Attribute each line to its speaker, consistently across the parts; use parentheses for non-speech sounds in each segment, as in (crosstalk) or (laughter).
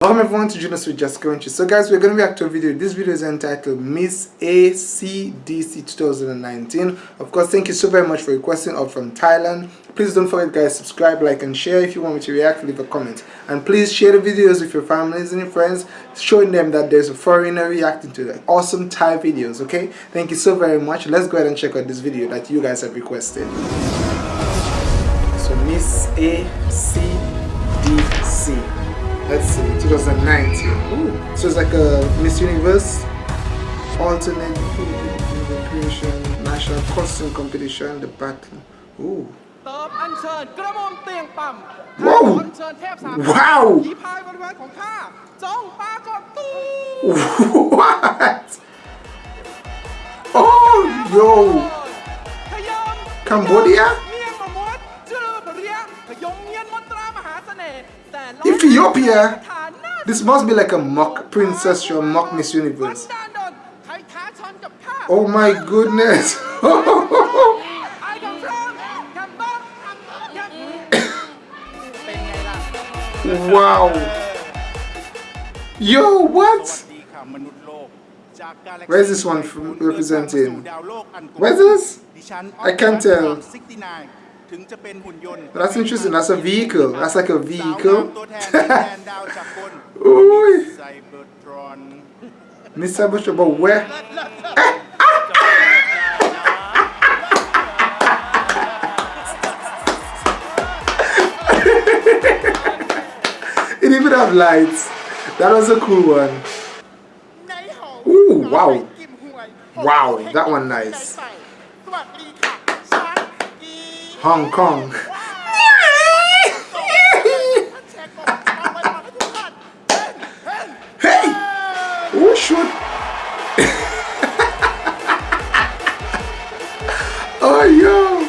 Speaker 1: Welcome everyone to Junos with Jessica Winchie. So guys, we're going to react to a video. This video is entitled Miss ACDC 2019. Of course, thank you so very much for requesting up from Thailand. Please don't forget guys, subscribe, like and share. If you want me to react, leave a comment. And please share the videos with your families and your friends, showing them that there's a foreigner reacting to the awesome Thai videos, okay? Thank you so very much. Let's go ahead and check out this video that you guys have requested. So Miss ACDC. Let's see, 2019. Ooh. So it's like a Miss Universe alternate creation national costume competition, the battle. Ooh. Whoa! Wow! (laughs) What? Oh, yo! Cambodia? Ethiopia? This must be like a mock princess or mock Miss Universe. Oh my goodness. (coughs) wow. Yo, what? Where's this one from representing? Where's this? I can't tell. That's interesting. That's a vehicle. That's like a vehicle. Ooh. Miss Cybertron, but where? it even have lights. That was a cool one. Ooh, wow. Wow, that one nice. Hong Kong. hey! Who should? (laughs) oh, yo!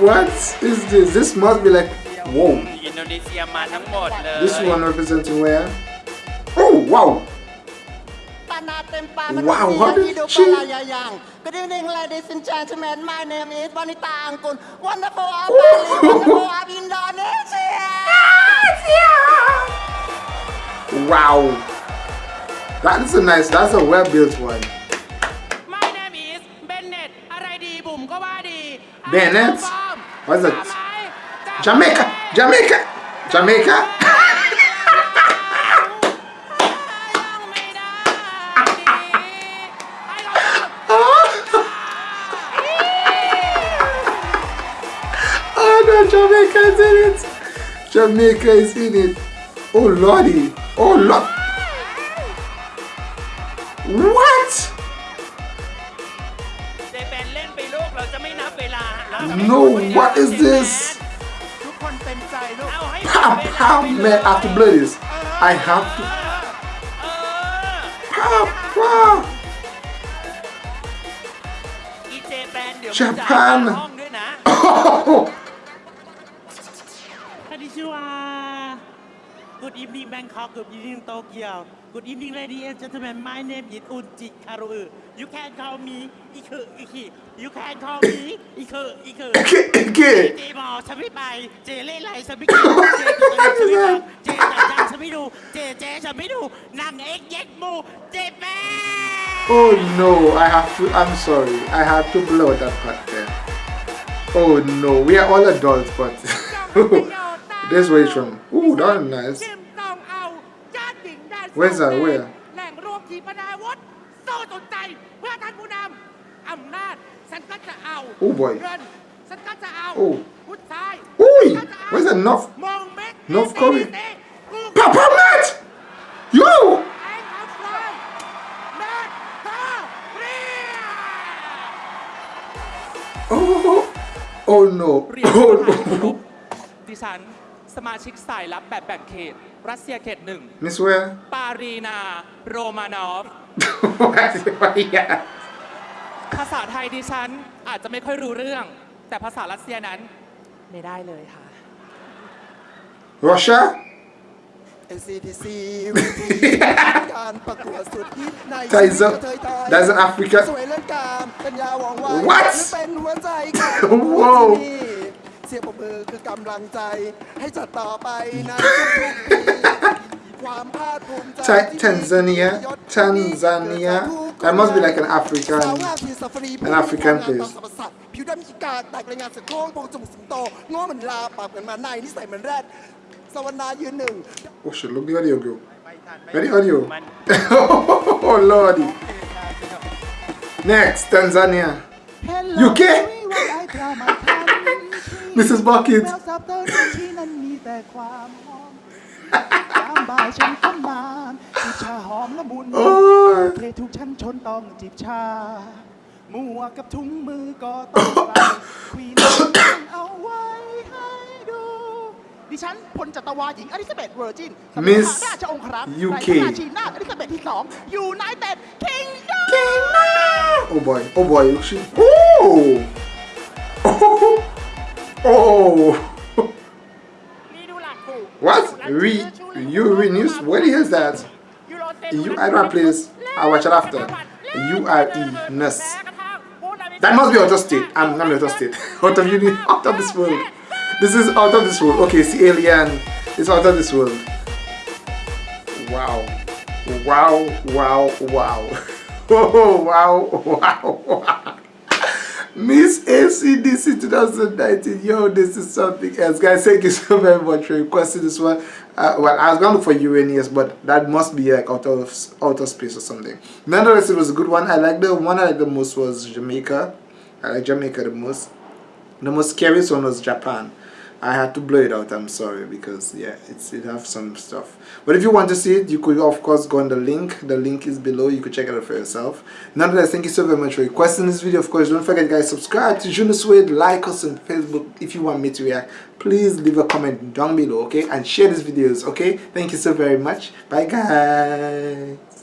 Speaker 1: What is this? This must be like, whoa. This one representing where? Oh, wow! Wow, what is she? Good evening, ladies and gentlemen. My name is Bonita Angkun. Wonderful of Bali, wonderful of Indonesia. Wow. That is a nice, that's a well-built one.
Speaker 2: My name is Bennett.
Speaker 1: Bennett? What's it? Jamaica! Jamaica! Jamaica! Jamaica is in it. Jamaica is in it. Oh lordy. Oh lord. What? No, what is this? Pow, pow, man, I have to blow this. I have to. Pow, pow. Japan. (laughs) Oh.
Speaker 2: Good evening Bangkok, good evening Tokyo, good evening ladies and gentlemen. My name is Unjit Karu. You can call me Iku Iki. You can call me Iku Iku.
Speaker 1: Iki.
Speaker 2: เจมอฉันไม่ไป เจเล่ไรฉันไม่กินเจตัวฉันไม่ฟังเจจังจังฉันไม่ดู เจเจฉันไม่ดูนางเอ็กเย็กมูเจแม่
Speaker 1: Oh no, I have to, I'm sorry, I have to blow that part there. Oh no, we are all adults, but this way from. Ooh, that's nice. Where's that? Where?
Speaker 2: แหล่งรวมขีปนาวุธสู้สุดใจเพื่อท่านผู้นำอำนาจฉันก็จะเอา
Speaker 1: Oh boy.
Speaker 2: เงินฉันก็จะเอา
Speaker 1: Oh.
Speaker 2: พุทธซ้าย
Speaker 1: Oi!
Speaker 2: ฉันก็จะเอา
Speaker 1: Where's that North?
Speaker 2: มองเม็ด
Speaker 1: North Korea
Speaker 2: กู
Speaker 1: Papa Matt! Yo!
Speaker 2: ไอ้ขับไฟแม่ตาเรีย
Speaker 1: Oh! Oh no!
Speaker 2: เรียน
Speaker 1: Oh
Speaker 2: ประธานที่เคาร
Speaker 1: no!
Speaker 2: พดิฉัน สมาชิกสายลับแบบแบ่งเขต รัสเซียเขตหนึ่ง
Speaker 1: Miss where?
Speaker 2: ปารีนา โรมานอฟ
Speaker 1: yeah.
Speaker 2: ภาษาไทยดิฉันอาจจะไม่ค่อยรู้เรื่อง แต่ภาษารัสเซียนั้นไม่ได้เลยค่ะ
Speaker 1: Russia?
Speaker 3: NCTC วิธีการประกวดสุดฮิตใน
Speaker 1: That's
Speaker 3: ชีวิ
Speaker 1: a,
Speaker 3: ตกระเทยไทย
Speaker 1: that's an Africa.
Speaker 3: สวยเรื่องการปัญญาหวังไว้
Speaker 1: What?
Speaker 3: และเป็นหัวใจของ
Speaker 1: Wow
Speaker 3: ที่นี่เสียงปรบมือคือกำลังใจ ให้จัดต่อไปในทุกๆปี ความภาคภูมิใจ
Speaker 1: Ta- Tanzania Tanzania that must be like an African
Speaker 3: สาวงามที่ซาฟารี
Speaker 1: an African
Speaker 3: ผู้
Speaker 1: place
Speaker 3: งามตามสรรพสัตว์ผิวดำมีกาแตกรายงานเสือโคร่งโพรงจมูกสิงโตง้อเหมือนลาปากเหมือนหมาในนิสัยเหมือนแรดสวรรณายืนหนึ่ง
Speaker 1: oh shit look the audio go where the audio oh lordy next Tanzania UK Mrs. Bucket
Speaker 4: แววสับเตอร์ที่นั้นมีแต่ความหอมตามบ่ายฉันก็มาจิบชาหอมละมุน
Speaker 1: โอ้ย
Speaker 4: เททุกชั้นชนต้องจิบชาหมวกกับถุงมือก็ต้องใส่ควีนเอาไว้ให้ดู ดิฉันพลจัตวาหญิงอลิซาเบธเวอร์จินสมัย
Speaker 1: Miss
Speaker 4: ราชองครักษ์
Speaker 1: UK
Speaker 4: ราชนาถอลิซาเบธที่สองยูไนเต็ดคิงดอม
Speaker 1: oh boy oh boy she oh Oh! (laughs) what? We? You renews? What is that? You I don't please. this. I watch it after. You U R E ness. That must be out state. I'm not out state. (laughs) out of uni. Out of this world. This is out of this world. Okay, see alien. It's out of this world. Wow. Wow. Wow. Wow. (laughs) Oh, wow. Wow. wow. Miss ACDC 2019. Yo, this is something else. Guys, thank you so very much for requesting this one. Uh, well, I was going to look for Uranus, but that must be like out of outer space or something. Nonetheless, it was a good one. I like the one I liked the most was Jamaica. I like Jamaica the most. The most scariest one was Japan. I had to blow it out. I'm sorry because yeah, it's it have some stuff. But if you want to see it, you could of course go on the link. The link is below. You could check it out for yourself. Nonetheless, thank you so very much for requesting this video. Of course, don't forget, guys, subscribe to Juno Suede. Like us on Facebook if you want me to react. Please leave a comment down below, okay, and share these videos, okay. Thank you so very much. Bye, guys.